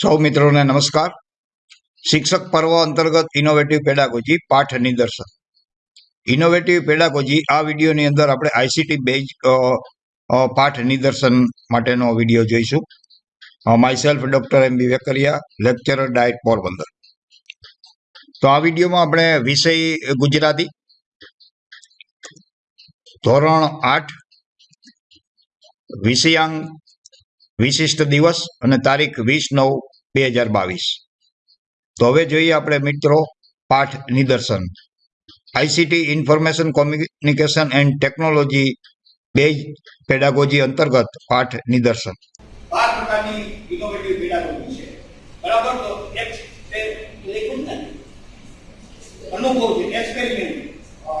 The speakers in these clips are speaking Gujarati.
સૌ મિત્રોને નમસ્કાર. શિક્ષક પર્વ અંતર્ગત ઇનોવેટિવ પેડાગોજી પાઠ નિદર્શન. ઇનોવેટિવ પેડાગોજી આ વિડીયોની અંદર આપણે આઈસીટી બેઝ પાઠ નિદર્શન માટેનો વીડિયો જોઈશું. Myself doctor M B Vekaria lecturer DIET Porbandar. તો આ વિડીયોમાં આપણે વિષય ગુજરાતી, ધોરણ આઠ વિષયાંક વિશિષ્ટ દિવસ અને તારીખ વીસ નવ બે હજાર બાવીસ. તો હવે જોઈએ આપણે મિત્રો પાઠ નિદર્શન. ICT information communication and technology બે પેડાગોજી અંતર્ગત પાઠ નિદર્શન. એક્સપેરિમેન્ટ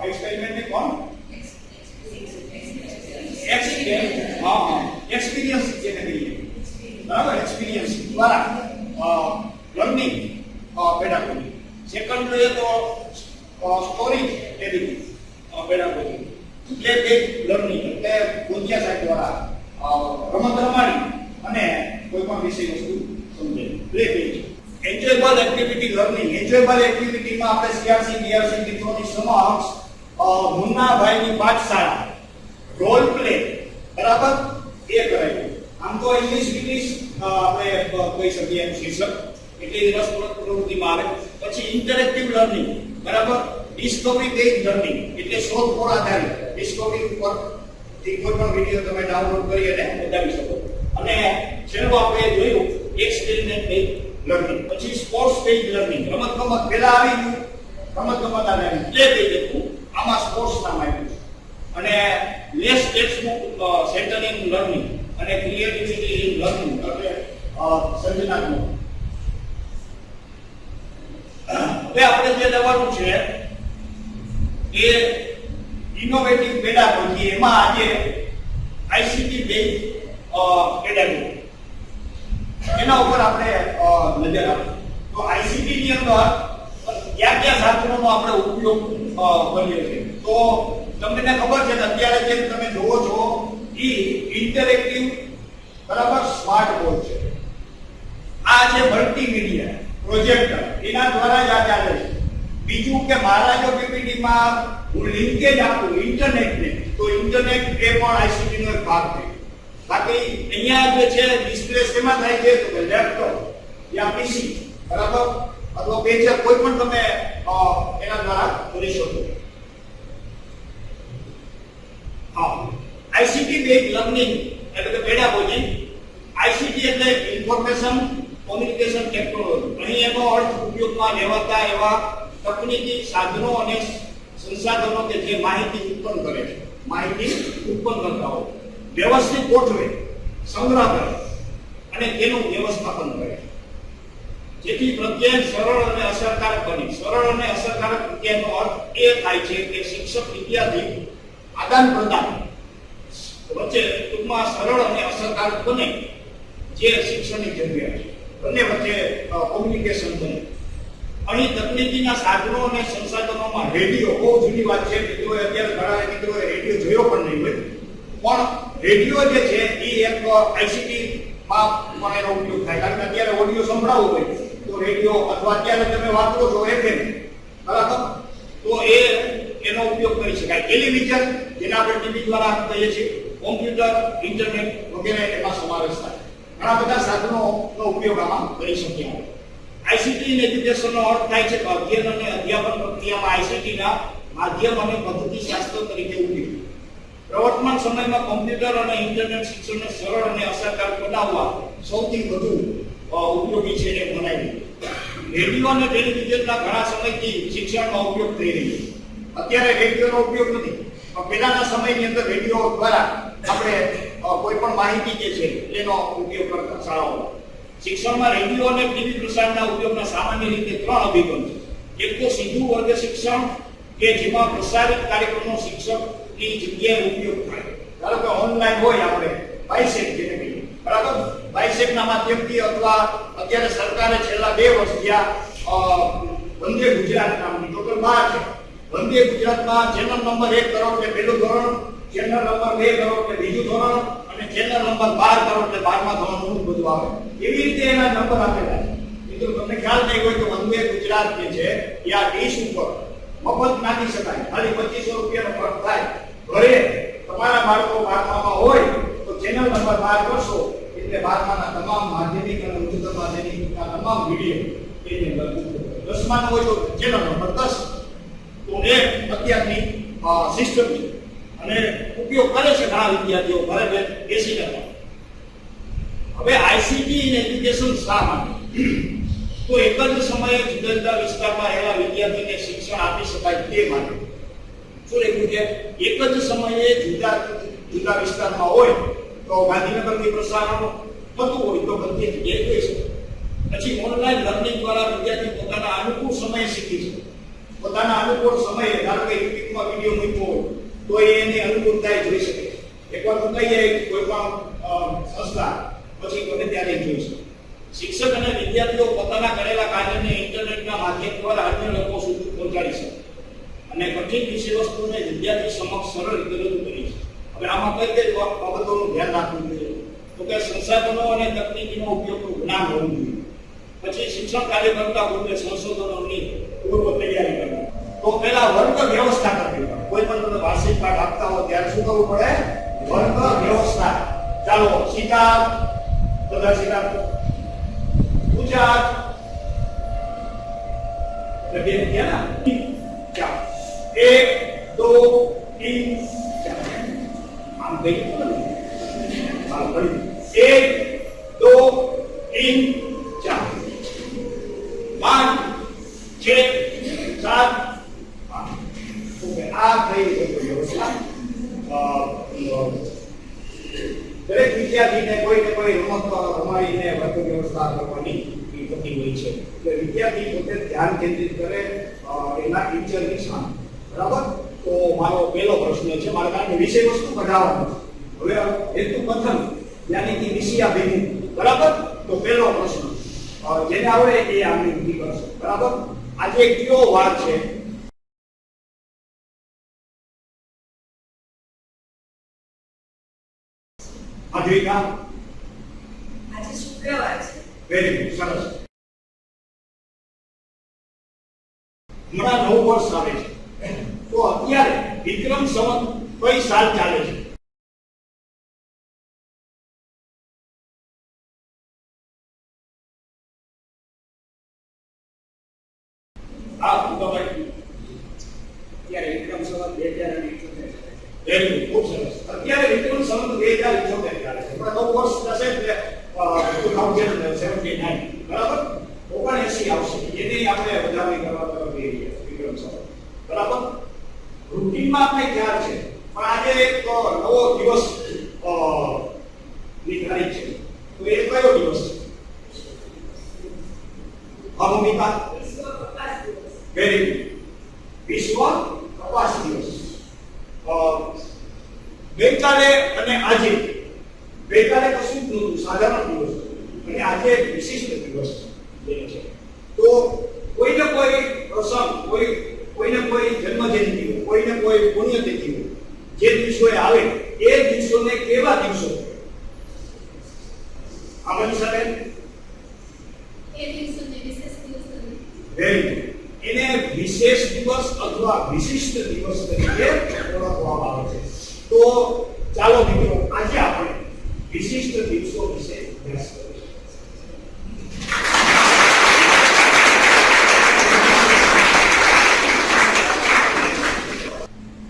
એક્સપેરિમેન્ટ કોણ? એક્સપેરિમેન્ટ હા હા. એક્સપિરિયન્સ જેને કહીએ? બરાબર? એક્સપિરિયન્સ દ્વારા લર્નિંગ પેડાગોજી સેકન્ડ જોઈએ તો સ્ટોરી ટેલિંગ પેડાગોજી પ્લે તે લર્નિંગ એટલે ગોંધિયા સાહેબ દ્વારા રમત રમાડી અને કોઈ પણ વિષય વસ્તુ સમજે. Play base enjoyable activity learning enjoyable એક્ટિવિટીમાં આપણે સીઆરસી બીઆરસી મિત્રોની સમક્ષ મુન્નાભાઈની પાઠશાળા રોલ પ્લે બરાબર? એ કરાયું આમ તો ઇંગ્લિશ ઇંગ્લિશ આપણે કહી શકીએ એમ શીર્ષક. એટલે રસપ્રદ પ્રવૃત્તિમાં આવે. પછી ઇન્ટરેક્ટિવ લર્નિંગ બરાબર? ડિસ્કવરી બેઝ લર્નિંગ એટલે શોધખોળ આધારિત. ડિસ્કવરી ઉપરથી કોઈ પણ વીડિયો તમે ડાઉનલોડ કરી અને બતાવી શકો. અને છેલ્લું આપણે જોયું એક્સપેરિમેન્ટ બેઝ લર્નિંગ પછી સ્પોર્ટ્સ બેઝ લર્નિંગ રમત ગમત પહેલા આવી ગયું. રમત ગમત આવે પ્લે બેઝ હતું આમાં સ્પોર્ટ્સ નામ આવ્યું અને less textbook centre in learning અને ક્રિએટિવિટી ઇન લર્નિંગ એટલે સર્જનાત્મક હવે આપણે જે લેવાનું છે, એ ઇનોવેટિવ પેડાગોજી એમાં આજે આઈસીટી બેઝ પેડાગોજી એના ઉપર આપણે નજર આપીએ તો આઈસીટી ની અંદર, કયા કયા સાધનોનો આપણે ઉપયોગ કરીએ છીએ? તો તમને ખબર છે કે અત્યારે જે તમે જોવો છો, એ ઇન્ટરેક્ટિવ બરાબર સ્માર્ટ બોર્ડ છે. આ જે મલ્ટીમીડિયા પ્રોજેક્ટર એના દ્વારા જ આ ચાલે છે. બીજું કે મારા જો પીપીટીમાં હું લિંકેજ આપું ઇન્ટરનેટને તો ઇન્ટરનેટ એ પણ આઈસીટી નો એક ભાગ છે. બાકી અહીંયા જે છે ડિસ્પ્લે શેમાં થાય છે? તો લેપટોપ યા પીસી બરાબર? અથવા પેજર કોઈ પણ તમે એના દ્વારા કરી શકો. હા આઈસીટી બેઝ લર્નિંગ એટલે કે પેડાગોજી. આઈસીટી એટલે ઇન્ફોર્મેશન કોમ્યુનિકેશન ટેકનોલોજી. અહીં એનો અર્થ ઉપયોગમાં લેવાતા એવા તકનીકી સાધનો અને સંસાધનો કે જે માહિતી ઉત્પન્ન કરે છે. માહિતી ઉત્પન્ન કરતા હોય વ્યવસ્થિત ગોઠવે, સંગ્રહ કરે અને તેનું વ્યવસ્થાપન કરે જેથી પ્રત્યય સરળ અને અસરકારક બને. સરળ અને અસરકારક પ્રત્યયનો અર્થ એ થાય છે કે શિક્ષક વિદ્યાર્થી આદાન પ્રદાન વચ્ચે ટૂંકમાં સરળ અને અસરકારક બને જે શિક્ષણની જરૂરિયાત બંને વચ્ચે કોમ્યુનિકેશન બને. અહીં તકનીકીના સાધનો અને સંસાધનોમાં રેડિયો, બહુ જૂની વાત છે, મિત્રોએ અત્યારે ઘણા મિત્રોએ રેડિયો જોયો પણ નહીં હોય. પણ રેડિયો જે છે, એ એક આઈસીટી માં પણ એનો ઉપયોગ થાય. કારણ કે અત્યારે ઓડિયો સંભળાવવું હોય. તો રેડિયો અથવા અત્યારે તમે વાપરો છો એફએમ, બરાબર? તો એ, એનો ઉપયોગ કરી શકાય. ટેલિવિઝન, જેના આપણે ટીવી દ્વારા કહીએ છીએ કોમ્પ્યુટર, ઇન્ટરનેટ વગેરે એમાં સમાવેશ થાય. ઘણા બધા સાધનોનો ઉપયોગ આમાં કરી શકીએ આઈસીટી ઇન એજ્યુકેશનનો અર્થ થાય છે કે અધ્યયન અને અધ્યાપન પ્રક્રિયામાં આઈસીટીના માધ્યમ અને પદ્ધતિ શાસ્ત્ર તરીકે ઉપયોગ. પ્રવર્તમાન સમયમાં કોમ્પ્યુટર અને ઇન્ટરનેટ શિક્ષણને સરળ અને અસરકારક બનાવવા સૌથી વધુ ઉપયોગી છે એ મનાય રેડિયો અને ટેલિવિઝનના ઘણા સમયથી શિક્ષણમાં ઉપયોગ થઈ રહ્યો છે. અત્યારે રેડિયોનો ઉપયોગ નથી, પણ પહેલાના સમયની અંદર રેડિયો દ્વારા આપણે કોઈ પણ માહિતી જે છે એનો ઉપયોગ કરતા શાળાઓ શિક્ષણમાં રેડિયો અને ટીવી પ્રસારણના ઉપયોગના સામાન્ય રીતે ત્રણ અભિગમ છે. એક તો સીધું વર્ગ શિક્ષણ કે જેમાં પ્રસારિત કાર્યક્રમનો શિક્ષકની જગ્યાએ ઉપયોગ થાય. ધારો કે ઓનલાઈન હોય આપણે બાયસેક જેને કહીએ. બરાબર? બાયસેકના માધ્યમથી અથવા અત્યારે સરકારે છેલ્લા બે વર્ષ અ, વંદે ગુજરાત નામની. ટોટલ બાર છે. વંદે ગુજરાતમાં ચેનલ નંબર એક કરોડ કે પહેલું ધોરણ ચેનલ નંબર બે કરો એટલે બીજું ધોરણ અને ચેનલ નંબર બાર કરો એટલે બારમા ધોરણનું બધું આવે. એવી રીતે એના નંબર આપેલા છે. મિત્રો, તમને ખ્યાલ નહીં હોય તો વંદે ગુજરાત જે છે, એ આ ડીશ ઉપર મફત નાખી શકાય. ખાલી 2500 રૂપિયાનો ખર્ચ થાય. ઘરે તમારા બાળકો બારમામાં હોય તો ચેનલ નંબર બહાર કરશો, એટલે બારમાના તમામ માધ્યમિક અને ઉચ્ચતર માધ્યમિકના તમામ વિડિયો એની અંદર દસમાનો હોય તો ચેનલ નંબર દસ. તો એ અત્યારની સિસ્ટમ છે. અને ઉપયોગ કરે છે ઘણા વિદ્યાર્થીઓ, ભલે મેં એસી કરવા હવે આઈસીટી ઇન એજ્યુકેશન શા માટે? તો એક જ સમયે જુદા જુદા વિસ્તારમાં રહેલા વિદ્યાર્થીઓને શિક્ષણ આપી શકાય તે માટે. શું લખ્યું છે? એક જ સમયે જુદા જુદા વિસ્તારમાં હોય તો ગાંધીનગરથી પ્રસારણ થતું હોય તો બધી જગ્યાએ જોઈ શકે પછી ઓનલાઈન લર્નિંગ દ્વારા વિદ્યાર્થી પોતાના અનુકૂળ સમયે શીખી શકે પોતાના અનુકૂળ સમયે, ધારો કે યુટ્યુબમાં વીડિયો મૂક્યો હોય તો એની અનુકૂળતા જોઈ શકે. એકવાર કહી જાય કોઈ પણ સંસ્થા, પછી ગમે ત્યારે જોઈ શકે. શિક્ષક અને વિદ્યાર્થીઓ પોતાના કરેલા કાર્યને ઇન્ટરનેટના માધ્યમ દ્વારા અન્ય લોકો સુધી પહોંચાડી શકે. અને કઠિન વિષય વસ્તુને વિદ્યાર્થી સમક્ષ સરળ રીતે રજૂ કરી છે હવે આમાં કઈ કઈ બાબતોનું ધ્યાન રાખવું જોઈએ? તો કે સંસાધનો અને તકનીકીનો ઉપયોગનું જ્ઞાન હોવું જોઈએ. પછી શિક્ષણ કાર્ય કરતા પૂર્વે સંશોધનોની પૂર્વ તૈયારી કરવી. તો પેલા વર્ગ વ્યવસ્થા કરવી પડે. કોઈ પણ તમે વાર્ષિક પાઠ આપતા હો ત્યારે શું કરવું પડે? વર્ગ વ્યવસ્થા. ચાલો સીતા બધા સીતા પૂજા એટલે બે ગયા ને? ચાલો. એક, દો તીન ચાર આમ હા એક, દો તીન ચાર પાંચ, છ, સાત ઓકે આ થઈ ગઈ વ્યવસ્થા દરેક વિદ્યાર્થીને કોઈ ને કોઈ રમત રમાડીને વર્ગ વ્યવસ્થા કરવાની થતી હોય છે. એટલે વિદ્યાર્થી પોતે ધ્યાન કેન્દ્રિત કરે એના ટીચરની સામે. બરાબર? તો મારો પહેલો પ્રશ્ન છે, મારે કારણ કે વિષય વસ્તુ કઢાવવાનો હવે હેતુ પ્રથમ યાની કે વિષયાભિમુખ બરાબર? તો પહેલો પ્રશ્ન જેને આવડે એ આપણી બુદ્ધિ કરશે. બરાબર? આજે કયો વાર છે? અદ્વિકા આજે શુક્રવાર છે. વેરી ગુડ સરસ. હમણાં નવું વર્ષ આવે છે. તો અત્યારે વિક્રમ સંવત કઈ સાલ ચાલે છે? આ અત્યારે વિક્રમ સંવત બે હજાર અને ઇઠોતેર ચાલે છે. ખૂબ સરસ. અત્યારે વિક્રમ સંવત બે હજાર ઇઠ્યોતેર હમણાં વર્ષ થશે એટલે ટુ થાઉઝન્ડ સેવન્ટી નાઇન, બરાબર? ઓગણએસી આવશે. એની આપણે વધારણી કરવા તરફ જઈ રહ્યા વિક્રમ સર. બરાબર? રૂટીનમાં આપણે ખ્યાલ છે. પણ આજે એક નવો દિવસની છે તો એ કયો દિવસ છે હા ભૂમિકા વિશ્વ કપાસ દિવસ વેરી ગુડ વિશ્વ કપાસ દિવસ અ, ગઈકાલે અને આજે ગઈકાલે કશું જ નહોતું સાધારણ દિવસ હતો. અને આજે એક વિશિષ્ટ દિવસ જે છે તો કોઈને કોઈ પ્રસંગ કોઈ કોઈને કોઈ જન્મજયંતિ હોય કોઈને કોઈ પુણ્યતિથિ હોય જે દિવસોએ આવે એ દિવસોને કેવા દિવસો આ બની શકે એ દિવસોને વિશેષ દિવસ તરીકે વેરી ગુડ એને વિશેષ દિવસ અથવા વિશિષ્ટ દિવસ તરીકે ઓળખવામાં આવે છે તો ચાલો મિત્રો આજે આપણે વિશિષ્ટ દિવસો વિશે અભ્યાસ કરીશું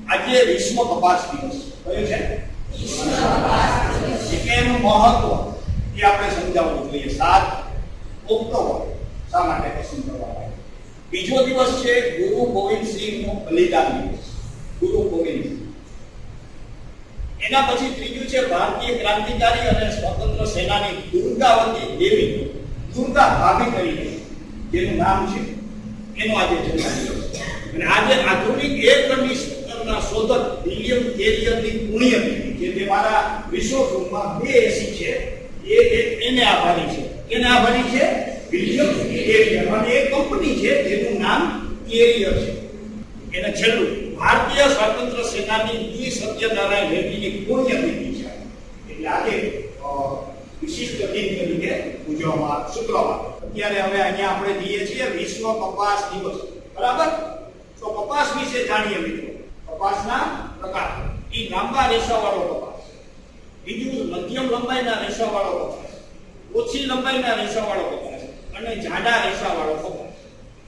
આજે કપાસ દિવસ કયો છે એનું મહત્વ એ આપણે સમજાવવું જોઈએ. સાત ઓક્ટોબર શા માટે પસંદ કરવામાં આવ્યું બીજો દિવસ છે ગુરુ ગોવિંદ સિંહનો બલિદાન દિવસ. ગુરુ ગોવિંદ એના પછી ત્રીજું છે ભારતીય ક્રાંતિકારી અને સ્વતંત્ર સેનાની દુર્ગાવતી દેવી. દુર્ગા ભાભી તરીકે જેનું નામ છે એનો આજે જન્મ દિવસ અને આજે આધુનિક એર કન્ડિશનરના શોધક વિલિયમ કેરિયરની પુણ્યતિથિ જે તે મારા વિશ્વમાં બે એસી છે, એ એને આભારી છે. એને આભારી છે? વિલિયમ કેરિયર, અને એ કંપની છે, જેનું નામ કેરિયર છે. એને છેલ્લું ભારતીય સ્વાતંત્ર્ય સેનાની વી સત્યનારાયણ રેડ્ડીની પુણ્યતિથિ છે. એટલે આજે વિશિષ્ટ દિન તરીકે ઉજવવામાં શુક્રવાર. અત્યારે હવે અહીંયા આપણે જઈએ છીએ વિશ્વ કપાસ દિવસ. બરાબર? તો કપાસ વિશે જાણીએ મિત્રો. કપાસના પ્રકાર. ઈ લાંબા રેસાવાળો કપાસ બીજું મધ્યમ લંબાઈના રેસાવાળો કપાસ ઓછી લંબાઈના રેસાવાળો કપાસ અને જાડા રેસાવાળો કપાસ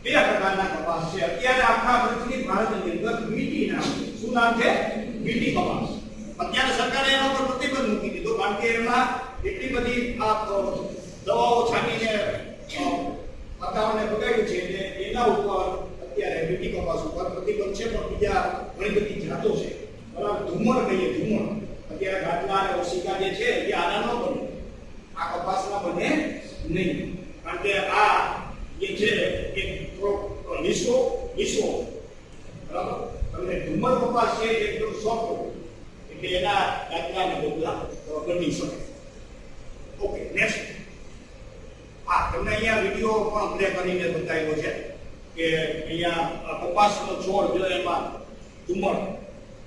બે પ્રકારના કપાસ છે. અત્યારે આખા પૃથ્વી ભારતની અંદર મીટીના શું નામ છે? મીટી કપાસ અત્યારે સરકારે એના પર પ્રતિબંધ મૂકી દીધો. કારણ કે એમાં એટલી બધી આ દવાઓ છાંટીને વાતાવરણને બગાડ્યું છે. એટલે એના ઉપર અત્યારે બીટી કપાસ ઉપર પ્રતિબંધ છે પણ બીજા ઘણી બધી જાતો છે. બરાબર? ધુમણ કહીએ, ધુમણ. અત્યારે ગાટલા અને ઓશિકા જે છે, એ આના ન બને. આ કપાસના બને નહીં. કારણ કે આ જે છે, એ થોડો લીસો બરાબર? તમને ધુમર કપાસ છે એકદમ સોફ્ટ એટલે એના દાખલા ને બદલા બની શકે ઓકે નેક્સ્ટ હા તમને અહીંયા વીડિયો પણ પ્લે કરીને બતાવ્યો છે. કે અહીંયા કપાસનો છોડ જો એમાં ધુમ્મર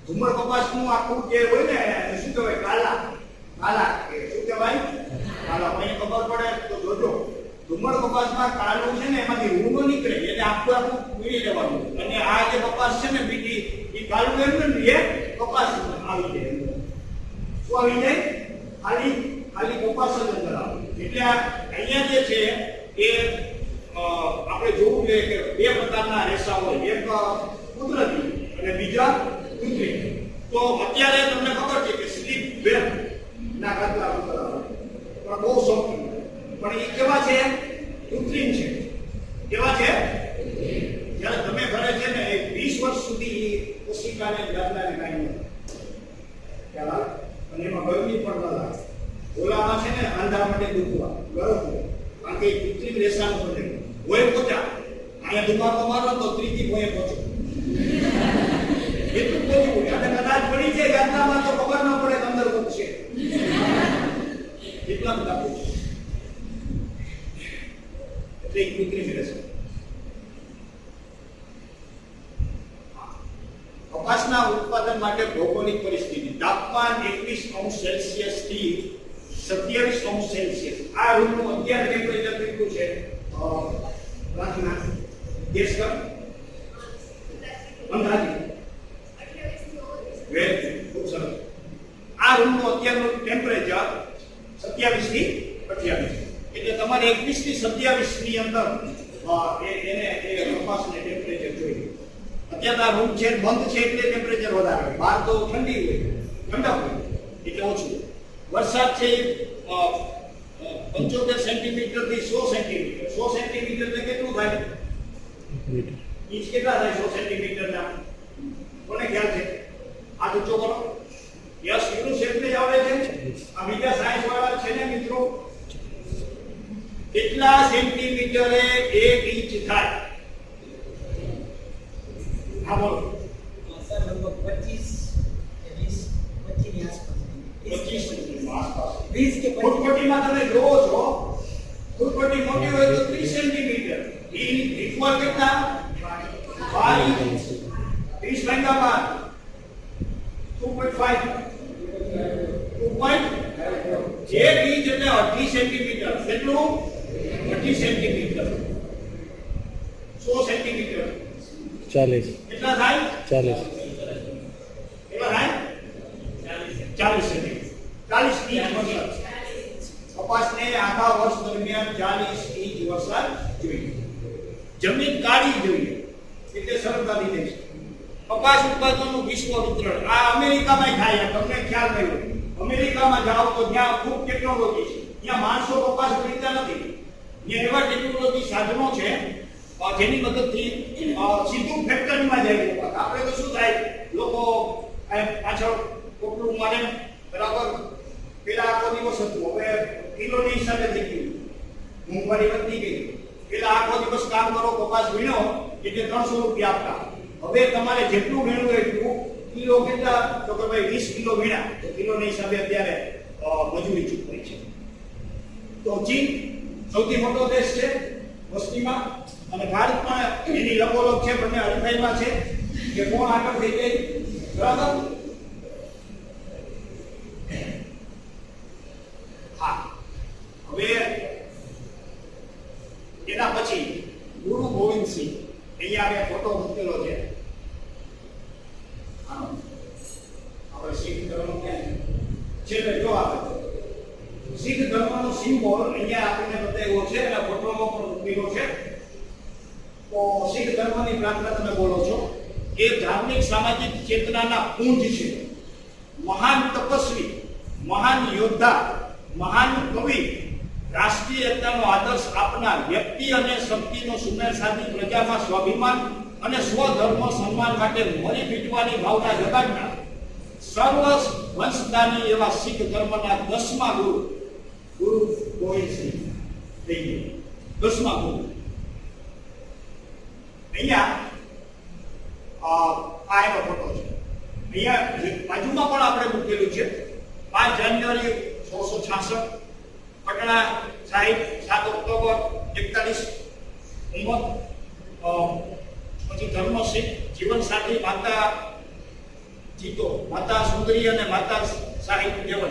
ધુમ્મર કપાસનું આખું જે હોય ને શું કહેવાય? કાલા. કાલા કે શું કહેવાય? કાલા. મને ખબર પડે, તો જોજો. ધુમ્મર કપાસમાં કાળું છે ને, એમાંથી રૂનો નીકળે એટલે આખું આખું પીળી લેવાનું અને આ જે કપાસ છે ને, બીજી, એ કાળું એમ ને, એ કપાસ આવી જાય. શું આવી જાય? ખાલી ખાલી કપાસ જ અંદર આવે. એટલે આ અહીંયા જે છે, એ આપણે જોવું જોઈએ કે બે પ્રકારના રેસા હોય. એક કુદરતી અને બીજા કૃત્રિમ તો અત્યારે તમને ખબર છે કે સ્લીપ વેલ ના કરતા પણ બહુ સોફ્ટ પણ એ કેવા છે? કૃત્રિમ છે. કેવા છે? જ્યારે તમે ઘરે છે ને એ વીસ વર્ષ સુધી કોશિકાને દાદલાને કાંઈ ખ્યાલ? અને એમાં ગરમી પણ ન લાગે ઓલામાં છે ને આંધા માટે દુખવા. ગરમ કારણ કે કૃત્રિમ રેસાનું બને હોય પોચા અહીંયા દુકાનો મારો તો ત્રીજી હોય પહોંચો એટલું પોચું અને કદાચ પડી છે ગાંધામાં તો ખબર ન પડે અંદર કોક છે. એટલા બધા પોચું એટલે એ કૃત્રિમ છે. કપાસના ઉત્પાદન માટે ભૌગોલિક પરિસ્થિતિ. તાપમાન 21 અંશ સેલ્સિયસથી 27 અંશ સેલ્સિયસ. આ રૂમનું અત્યારે કેટલું છે? પ્રાર્થના. ગેસ કર અંધારી. વેરી ખૂબ સરસ આ રૂમનું અત્યારનું ટેમ્પરેચર 27 થી 28 એટલે તમારે 21 થી 27 ની અંદર એને, એ કપાસને ટેમ્પરેચર જોઈએ. અત્યારે આ રૂમ છે, બંધ છે એટલે ટેમ્પરેચર વધારે હોય. બહાર તો ઠંડી હોય. ઠંડક હોય. એટલે ઓછું. વરસાદ છે અ, અ, પંચોતેર સેન્ટીમીટરથી સો સેન્ટીમીટર. સો સેન્ટીમીટર એટલે કેટલું થાય? ઇંચ કેટલા થાય સો સેન્ટીમીટર ના કોને ખ્યાલ છે? આ ઊંચો કરો યસ યુનું શેપને જ આવડે છે? આ બીજા સાયન્સ વાળા છે ને મિત્રો? કેટલા સેન્ટીમીટરે એક ઇંચ થાય? હા બોલો. સર લગભગ પચીસ કે વીસ પચીસની આસપાસ. પચીસ 20 કે ફૂટપટ્ટીમાં તમે જોવો છો ફૂટપટ્ટી મોટી હોય તો 30 સેન્ટીમીટર એ ઇક્વલ કેટલા 5 ઇંચ 30 ભાગ્યા 12 2.5 2.5 જે ઇંચ એટલે 28 સેન્ટીમીટર કેટલું 28 સેન્ટીમીટર 100 સેન્ટીમીટર 40 કેટલા થાય 40 કેટલા થાય 40 40 જમીન કાળી જોઈએ. કપાસ ઉત્પાદનનું વિશ્વ વિતરણ. આ અમેરિકામાં તમને ખ્યાલ નહીં અમેરિકામાં જાઓ તો ત્યાં ખૂબ ટેકનોલોજી છે. ત્યાં માણસો કપાસ ખરીદતા નથી. ત્યાં એવા ટેકનોલોજી સાધનો છે જેની મદદથી સીધું ફેક્ટરીમાં જાય આપણે શું થાય? લોકો પાછળ કોટલું બરાબર પેલા આખો દિવસ હતું. હવે કિલોની હિસાબે થઈ ગયું. મોંઘવારી વધતી ગઈ. પેલા આખો દિવસ કામ કરો, કપાસ વીણો, એટલે ત્રણસો રૂપિયા આપતા. હવે તમારે જેટલું વીણવું એટલું કિલો કેટલા? તો કે ભાઈ વીસ કિલો વીણા. તો કિલોની હિસાબે અત્યારે મજૂરી ચૂકવાય છે. તો ચીન સૌથી મોટો દેશ છે વસ્તીમાં. અને ભારત પણ એની લગોલગ છે, બંને હરીફાઈમાં છે. કે કોણ આગળ થઈ જાય બરાબર? એના પછી ગુરુ ગોવિંદસિંહ અહીંયા મેં ફોટો મૂકેલો છે. આપણે શીખ ધર્મ ક્યાં છે? છેલ્લે જો આપણે શીખ ધર્મનો સિમ્બોલ અહીંયા આપણને બતાવ્યો છે અને ફોટોમાં પણ મૂકેલો છે. તો શીખ ધર્મની પ્રાર્થના તમે બોલો છો એ ધાર્મિક સામાજિક ચેતનાના પૂંજ છે. મહાન તપસ્વી, મહાન યોદ્ધા, મહાન કવિ રાષ્ટ્રીય એકતાનો આદર્શ આપનાર વ્યક્તિ અને શક્તિનો સુમેળ પ્રજામાં સ્વાભિમાન અને સ્વધર્મ સન્માન માટે મરી પીટવાની ભાવના જગાડનાર સર્વ વંશદાની એવા શીખ ધર્મના દસમા ગુરુ ગુરુ ગોવિંદસિંહ થઈ દસમા ગુરુ. અહીંયા આ એનો ફોટો છે. અહીંયા બાજુમાં પણ આપણે મૂકેલું છે. પાંચ જાન્યુઆરી સોળસો છાસઠ, પટણા સાહિબ સાત ઓક્ટોબર એકતાલીસ ઉંમર અ, પછી ધર્મસિંહ જીવનસાથી માતા જીતો સુંદરી અને માતા સાહિબ દેવન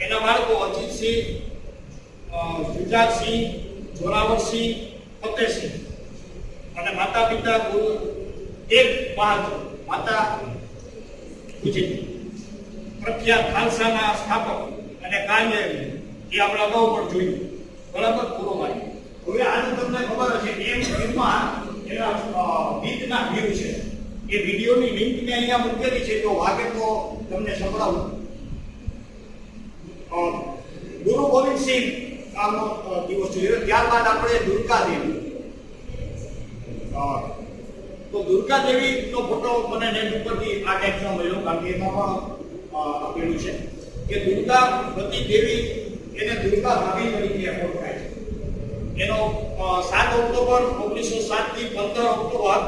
એના બાળકો અજીતસિંહ અ, જોરાવરસિંહ ફતેહસિંહ. અને માતા પિતા ગુરુ એક બહાદુર માતા ગુજરી. પ્રખ્યાત ખાલસાના સ્થાપક અને કાર્ય એ આપણે અગાઉ પણ જોયું. બરાબર? પૂરો મારી હવે આજે તમને ખબર હશે એમ ફિલ્મમાં એના ગીતના વ્યૂ છે. એ વિડીયોની લિંક મેં અહીંયા મૂકેલી છે જો વાગે તો તમને સંભળાવું. ગુરુ ગોવિંદસિંહ આનો દિવસ જોયો ત્યારબાદ આપણે દુર્ગા દેવી. તો દુર્ગા દેવીનો ફોટો મને નેટ ઉપરથી આ ટાઈપનો મળ્યો, કારણ કે એમાં પણ આપેલું છે કે દુર્ગા પતિ દેવી એને દુર્ગા ભાભી તરીકે ઓળખાય છે. એનો સાત ઓક્ટોબર ઓગણીસો સાતથી પંદર ઓક્ટોબર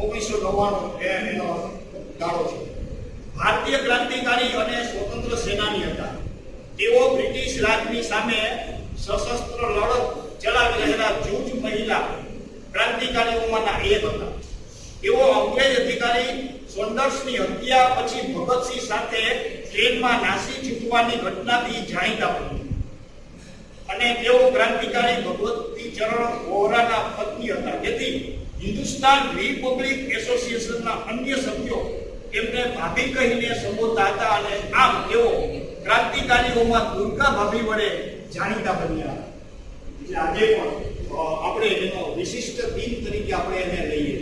ઓગણીસો નવ્વાણું એનો ગાળો છે ભારતીય ક્રાંતિકારી અને સ્વતંત્ર સેનાની હતા. તેઓ બ્રિટિશ રાજની સામે સશસ્ત્ર લડત ચલાવી રહેલા જૂજ મહિલા ક્રાંતિકારીઓમાંના એક હતા. તેઓ અંગ્રેજ અધિકારી સોન્ડર્સની હત્યા પછી ભગતસિંહ સાથે ટ્રેનમાં નાસી છૂટવાની ઘટનાથી જાણીતા બન્યા. અને તેઓ ક્રાંતિકારી ભગવતી ચરણ વોહરાના પત્ની હતા. જેથી હિન્દુસ્તાન રિપબ્લિક એસોસિએશનના અન્ય સભ્યો એમને ભાભી કહીને સંબોધતા હતા અને આમ તેઓ ક્રાંતિકારીઓમાં દુર્ગા ભાભી વડે જાણીતા બન્યા. એટલે આજે પણ આપણે એનો વિશિષ્ટ દિન તરીકે આપણે એને લઈએ.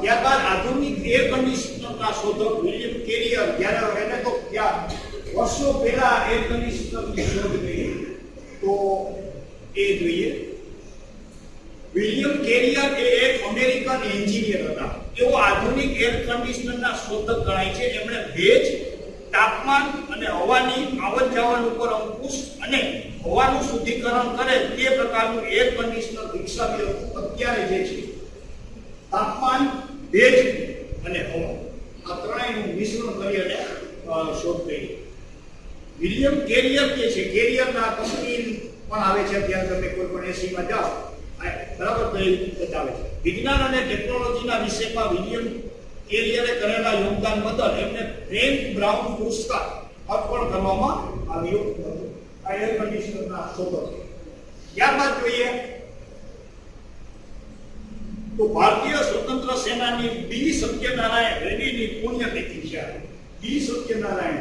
ત્યારબાદ આધુનિક એર કન્ડિશનરના શોધક વિલિયમ કેરિયર જ્યારે એને તો ત્યાં વર્ષો પહેલા એર કન્ડિશનરની શોધ કરી. તો એ જોઈએ. વિલિયમ કેરિયર એ એક અમેરિકન એન્જિનિયર હતા. તેઓ આધુનિક એર કન્ડિશનરના શોધક ગણાય છે. એમણે ભેજ, તાપમાન અને હવાની આવન જાવન ઉપર અંકુશ અને હવાનું શુદ્ધિકરણ કરે તે પ્રકારનું એર કન્ડિશનર વિકસાવ્યું હતું. અત્યારે જે છે, તાપમાન, ભેજ અને હવા. આ ત્રણેયનું મિશ્રણ કરી અને શોધ કરી. વિલિયમ કેરિયર જે છે, કેરિયરના કંપની પણ આવે છે. અત્યારે તમે કોઈ પણ એસીમાં જાઓ બરાબર તો એ બતાવે છે. વિજ્ઞાન અને ટેકનોલોજીના વિષયમાં વિલિયમ કેરિયરે કરેલા યોગદાન બદલ એમને ફ્રેન્ક બ્રાઉન પુરસ્કાર અર્પણ કરવામાં આવ્યો હતો. આ એર કન્ડિશનરના શોધક ત્યારબાદ જોઈએ તો ભારતીય સ્વતંત્ર સેનાની બી સત્યનારાયણ રેડ્ડીની પુણ્યતિથિ છે. B Satyanarayan.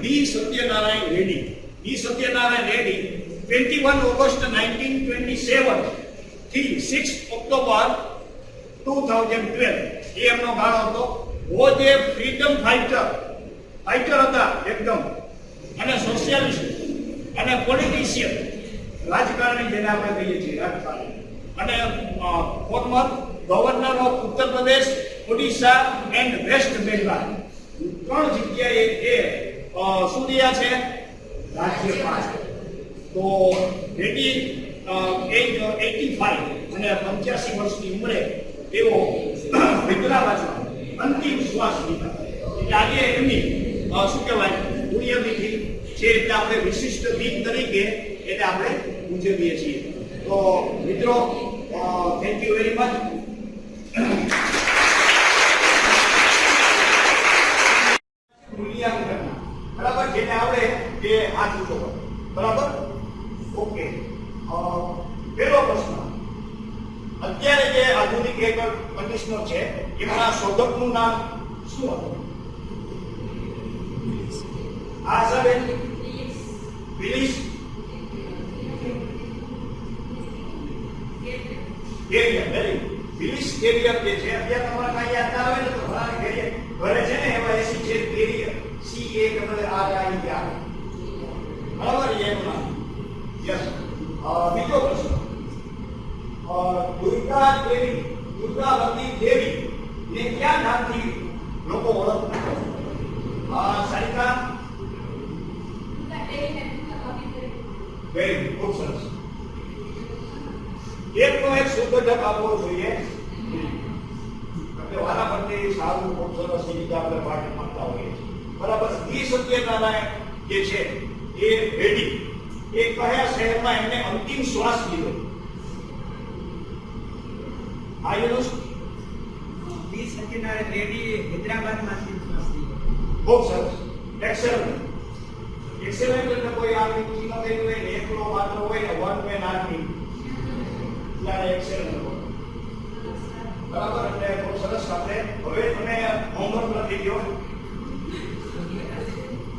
B Satyanarayan Reddy B Satyanarayan Reddy 21 August 1927 થી સિક્સ ઓક્ટોબર 2012 એ એમનો ગાળો હતો. વોઝ જે ફ્રીડમ ફાઇટર ફાઇટર હતા એકદમ. અને સોશિયાલિસ્ટ અને પોલિટિશિયન રાજકારણી જેને આપણે કહીએ છીએ, રાજકારણી. અને former governor of Uttar Pradesh Odisha and waste Bengal ત્રણ જગ્યાએ એ શું રહ્યા છે? રાજ્યપાલ. તો રેડ્ડી એજ એટી ફાઈવ અને પંચ્યાસી વર્ષની ઉંમરે તેઓ હૈદરાબાદમાં અંતિમ શ્વાસ લીધા. એટલે આજે એમની શું કહેવાય, પુણ્યતિથિ છે એટલે આપણે વિશિષ્ટ દિન તરીકે એને આપણે ઉજવીએ છીએ. તો મિત્રો થેન્ક યુ વેરી મચ મૂલ્યાંકન બરાબર? જેને આપણે તે હાથ ઊંચો બરાબર? પહેલો પ્રશ્ન. અત્યારે જે આધુનિક એર કન્ડિશનર છે, એમના શોધકનું નામ શું હતું? Willis. Carrier very Willis Carrier જે છે, અત્યારે તમારે કાંઈ ના આવે તો ઘણા કેરિયર ઘરે છે ને એવા એસી છે Carrier C A R I R બરાબર એનું નામ યસ બીજો પ્રશ્ન અ, દુર્ગા દેવી દુર્ગાવતી દેવી ને ક્યાં નામથી લોકો ઓળખતા અ, સારિકા વેરી ખૂબ સરસ એકનો એક શુદ્ધજક આપવો જોઈએ એટલે વારા પરથી સારું ખૂબ સરસ એ રીતે આપણે પાઠ માંગતા હોઈએ છીએ બરાબર ઈ સત્યનારાયણ જે છે એ રેડી એ કયા શહેરમાં એમને અંતિમ શ્વાસ લીધો આ યુનિવર્સિટી ડી સત્યનારાયણ રેડ્ડી હૈદરાબાદમાંથી ટ્રસ્ટી ખૂબ સરસ એક્સેલન્ટ એક્સેલન્ટ એટલે કોઈ આર્મી ટીમ ગઈ હોય ને એકલો માત્ર હોય ને વન મેન આર્મી ત્યારે એક્સેલન્ટ હોય બરાબર એટલે ખૂબ સરસ આપણે હવે તમે હોમવર્ક લખી દો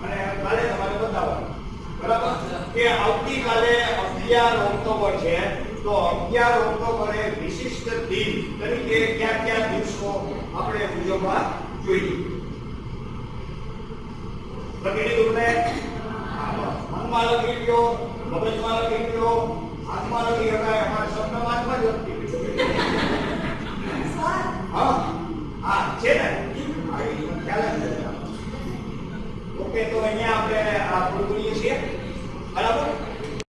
અને કાલે તમારે બતાવવાનું બરાબર કે આવતીકાલે અગિયાર ઓક્ટોબર છે, તો અગિયાર ઓક્ટોબરે વિશિષ્ટ દિન તરીકે કયા કયા દિવસો આપણે ઉજવવા જોઈએ? લખી તમને મનમાં લખી લો મગજમાં લખી લો હાથમાં લખી શકાય અમારે શબ્દ વાંચવા જ લખી હા છે ને? ખ્યાલ ઓકે, તો અહીંયા આપણે આ પૂરું કરીએ છીએ. Barabar?